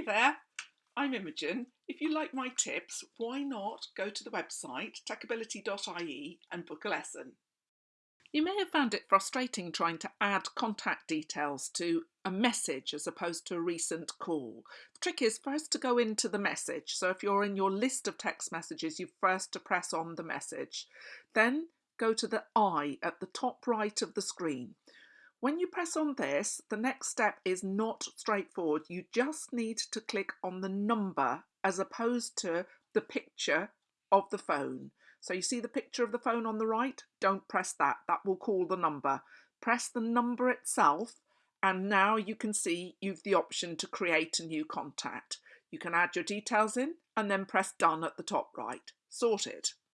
Hi there, I'm Imogen. If you like my tips, why not go to the website techability.ie and book a lesson. You may have found it frustrating trying to add contact details to a message as opposed to a recent call. The trick is first to go into the message. So if you're in your list of text messages, you first to press on the message. Then go to the I at the top right of the screen. When you press on this, the next step is not straightforward. You just need to click on the number as opposed to the picture of the phone. So you see the picture of the phone on the right? Don't press that. That will call the number. Press the number itself and now you can see you've the option to create a new contact. You can add your details in and then press done at the top right. Sorted.